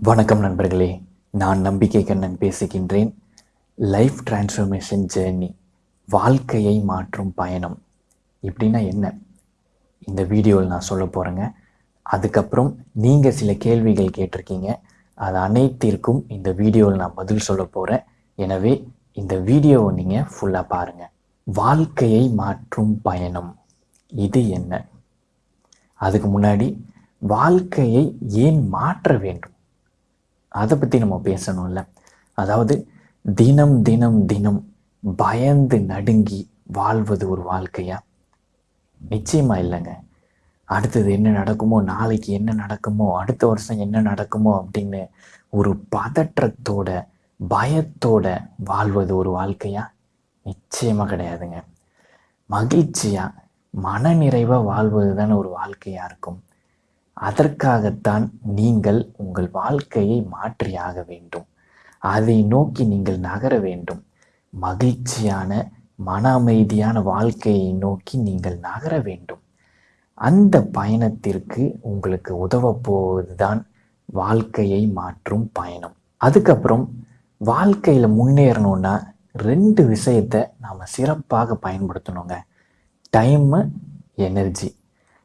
வணக்கம் நண்பர்களே. நான் நம்பிக்கை கண்ணன் பேசுகின்றேன். லைஃப் டிரான்ஸ்ஃபர்மேஷன் ஜேர்னி வாழ்க்கையை மாற்றும் பயணம். இப்படின்னா என்ன? இந்த வீடியோவில் நான் சொல்ல போகிறேங்க அதுக்கப்புறம் நீங்கள் சில கேள்விகள் கேட்டிருக்கீங்க. அது அனைத்திற்கும் இந்த வீடியோவில் நான் பதில் சொல்ல போகிறேன் எனவே இந்த வீடியோவை நீங்கள் ஃபுல்லாக பாருங்கள் வாழ்க்கையை மாற்றும் பயணம். இது என்ன? அதுக்கு முன்னாடி வாழ்க்கையை ஏன் மாற்ற வேண்டும்? அதை பற்றி நம்ம பேசணும்ல. அதாவது தினம் தினம் தினம் பயந்து நடுங்கி வாழ்வது ஒரு வாழ்க்கையா? நிச்சயமா இல்லைங்க. அடுத்தது என்ன நடக்குமோ நாளைக்கு என்ன நடக்குமோ அடுத்த வருஷம் என்ன நடக்குமோ அப்படின்னு ஒரு பதற்றத்தோட பயத்தோட வாழ்வது ஒரு வாழ்க்கையா? நிச்சயமா கிடையாதுங்க. மகிழ்ச்சியா மனநிறைவா வாழ்வது தானே ஒரு வாழ்க்கையா இருக்கும். அதற்காகத்தான் நீங்கள் உங்கள் வாழ்க்கையை மாற்றியாக வேண்டும். அதை நோக்கி நீங்கள் நகர வேண்டும். மகிழ்ச்சியான மன அமைதியான வாழ்க்கையை நோக்கி நீங்கள் நகர வேண்டும். அந்த பயணத்திற்கு உங்களுக்கு உதவ போவதுதான் வாழ்க்கையை மாற்றும் பயணம். அதுக்கப்புறம் வாழ்க்கையில் முன்னேறணும்னா ரெண்டு விஷயத்தை நாம் சிறப்பாக பயன்படுத்தணுங்க. Time energy.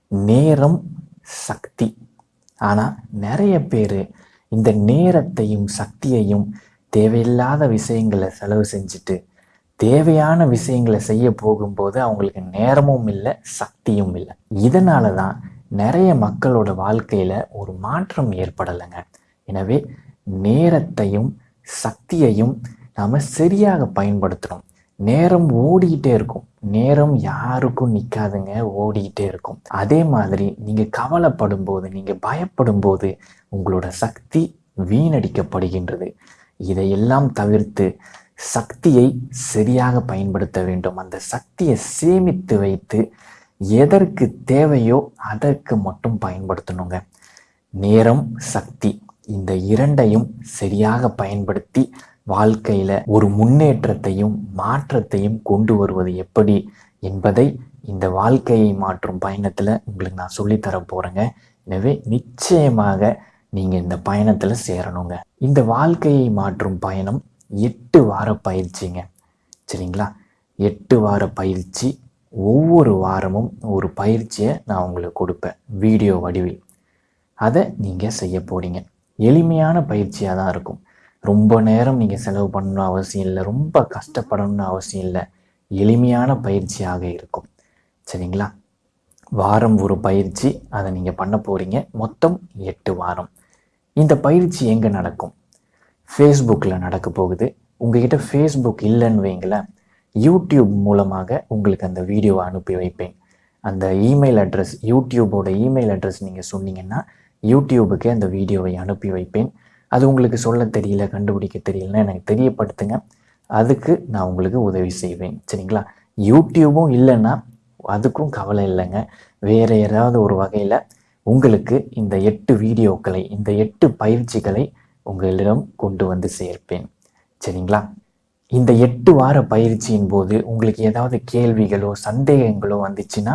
நேரம் சக்தி. ஆனால் நிறைய பேர் இந்த நேரத்தையும் சக்தியையும் தேவையில்லாத விஷயங்களை செலவு செஞ்சுட்டு தேவையான விஷயங்களை செய்ய போகும்போது அவங்களுக்கு நேரமும் இல்லை சக்தியும் இல்லை. இதனால தான் நிறைய மக்களோட வாழ்க்கையில் ஒரு மாற்றம் ஏற்படலைங்க. எனவே நேரத்தையும் சக்தியையும் நாம் சரியாக பயன்படுத்தணும். நேரம் ஓடிக்கிட்டே இருக்கும். நேரம் யாருக்கும் நிற்காதுங்க ஓடிக்கிட்டே இருக்கும். அதே மாதிரி நீங்கள் கவலைப்படும் போது நீங்கள் பயப்படும் போது உங்களோட சக்தி வீணடிக்கப்படுகின்றது. இதையெல்லாம் தவிர்த்து சக்தியை சரியாக பயன்படுத்த வேண்டும். அந்த சக்தியை சேமித்து வைத்து எதற்கு தேவையோ அதற்கு மட்டும் பயன்படுத்தணுங்க. நேரம் சக்தி இந்த இரண்டையும் சரியாக பயன்படுத்தி வாழ்க்கையில் ஒரு முன்னேற்றத்தையும் மாற்றத்தையும் கொண்டு வருவது எப்படி என்பதை இந்த வாழ்க்கையை மாற்றும் பயணத்தில் உங்களுக்கு நான் சொல்லித்தர போகிறேங்க எனவே நிச்சயமாக நீங்கள் இந்த பயணத்தில் சேரணுங்க. இந்த வாழ்க்கையை மாற்றும் பயணம் எட்டு வார பயிற்சிங்க. சரிங்களா? எட்டு வார பயிற்சி ஒவ்வொரு வாரமும் ஒரு பயிற்சியை நான் உங்களுக்கு கொடுப்பேன் வீடியோ வடிவில். அதை நீங்கள் செய்ய போகிறீங்க எளிமையான பயிற்சியாக தான் இருக்கும். ரொம்ப நேரம் நீங்கள் செலவு பண்ணணும் அவசியம் இல்லை ரொம்ப கஷ்டப்படணும்னு அவசியம் இல்லை. எளிமையான பயிற்சியாக இருக்கும். சரிங்களா? வாரம் ஒரு பயிற்சி அதை நீங்கள் பண்ண போகிறீங்க மொத்தம் எட்டு வாரம். இந்த பயிற்சி எங்கே நடக்கும்? ஃபேஸ்புக்கில் நடக்க போகுது. உங்ககிட்ட ஃபேஸ்புக் இல்லைன்னு வைங்களேன் யூடியூப் மூலமாக உங்களுக்கு அந்த வீடியோவை அனுப்பி வைப்பேன். அந்த இமெயில் அட்ரஸ் யூடியூபோட இமெயில் அட்ரஸ் நீங்கள் சொன்னீங்கன்னா யூடியூபுக்கு அந்த வீடியோவை அனுப்பி வைப்பேன். அது உங்களுக்கு சொல்ல தெரியல கண்டுபிடிக்க தெரியலன்னா எனக்கு தெரியப்படுத்துங்க. அதுக்கு நான் உங்களுக்கு உதவி செய்வேன். சரிங்களா? யூடியூபும் இல்லைன்னா அதுக்கும் கவலை இல்லைங்க. வேறு ஏதாவது ஒரு வகையில் உங்களுக்கு இந்த எட்டு வீடியோக்களை இந்த எட்டு பயிற்சிகளை உங்களிடம் கொண்டு வந்து சேர்ப்பேன். சரிங்களா? இந்த எட்டு வார பயிற்சியின் போது உங்களுக்கு ஏதாவது கேள்விகளோ சந்தேகங்களோ வந்துச்சுன்னா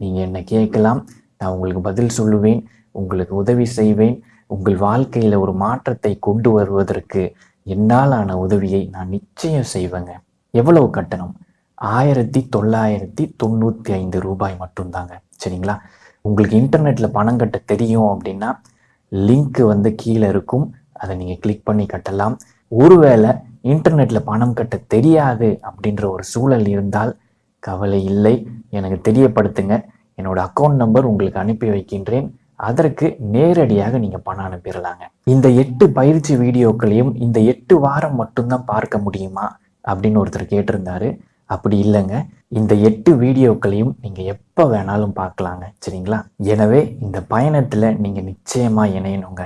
நீங்கள் என்னை கேட்கலாம்? நான் உங்களுக்கு பதில் சொல்லுவேன் உங்களுக்கு உதவி செய்வேன். உங்கள் வாழ்க்கையில் ஒரு மாற்றத்தை கொண்டு வருவதற்கு என்னாலான உதவியை நான் நிச்சயம் செய்வேங்க. எவ்வளவு கட்டணம்? ஆயிரத்தி தொள்ளாயிரத்தி தொண்ணூற்றி ஐந்து ரூபாய் மட்டும்தாங்க. சரிங்களா? உங்களுக்கு இன்டர்நெட்டில் பணம் கட்ட தெரியும் அப்படின்னா லிங்க் வந்து கீழே இருக்கும். அதை நீங்கள் கிளிக் பண்ணி கட்டலாம். ஒருவேளை இன்டர்நெட்டில் பணம் கட்ட தெரியாது அப்படின்ற ஒரு சூழல் இருந்தால் கவலை இல்லை. எனக்கு தெரியப்படுத்துங்க. என்னோட அக்கௌண்ட் நம்பர் உங்களுக்கு அனுப்பி வைக்கின்றேன். அதற்கு நேரடியாக நீங்கள் பணம் அனுப்பிடலாங்க. இந்த எட்டு பயிற்சி வீடியோக்களையும் இந்த எட்டு வாரம் மட்டும்தான் பார்க்க முடியுமா? அப்படின்னு ஒருத்தர் கேட்டிருந்தாரு. அப்படி இல்லைங்க. இந்த எட்டு வீடியோக்களையும் நீங்கள் எப்போ வேணாலும் பார்க்கலாங்க. சரிங்களா? எனவே இந்த பயணத்தில் நீங்கள் நிச்சயமாக இணையணுங்க.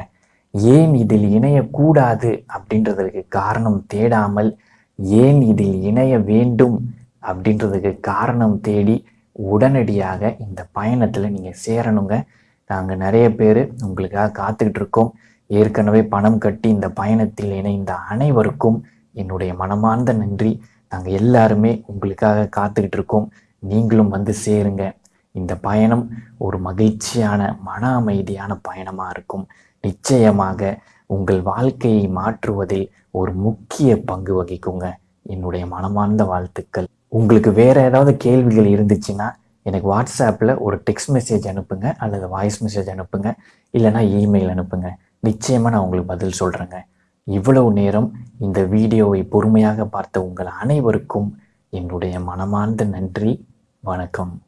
ஏன் இதில் இணையக்கூடாது அப்படின்றதுக்கு காரணம் தேடாமல் ஏன் இதில் இணைய வேண்டும் அப்படின்றதுக்கு காரணம் தேடி உடனடியாக இந்த பயணத்தில் நீங்கள் சேரணுங்க. நாங்கள் நிறைய பேர் உங்களுக்காக காத்துக்கிட்டு இருக்கோம் ஏற்கனவே பணம் கட்டி இந்த பயணத்தில் இணைந்த அனைவருக்கும் என்னுடைய மனமார்ந்த நன்றி. நாங்கள் எல்லாருமே உங்களுக்காக காத்துக்கிட்டு இருக்கோம் நீங்களும் வந்து சேருங்க. இந்த பயணம் ஒரு மகிழ்ச்சியான மன அமைதியான பயணமாக இருக்கும். நிச்சயமாக உங்கள் வாழ்க்கையை மாற்றுவதில் ஒரு முக்கிய பங்கு வகிக்குங்க. என்னுடைய மனமார்ந்த வாழ்த்துக்கள். உங்களுக்கு வேற ஏதாவது கேள்விகள் இருந்துச்சுன்னா எனக்கு வாட்ஸ்அப்பில் ஒரு டெக்ஸ்ட் மெசேஜ் அனுப்புங்க அல்லது வாய்ஸ் மெசேஜ் அனுப்புங்க இல்லைனா இமெயில் அனுப்புங்க. நிச்சயமாக நான் உங்களுக்கு பதில் சொல்கிறேங்க இவ்வளவு நேரம் இந்த வீடியோவை பொறுமையாக பார்த்த உங்கள் அனைவருக்கும் என்னுடைய மனமார்ந்த நன்றி. வணக்கம்.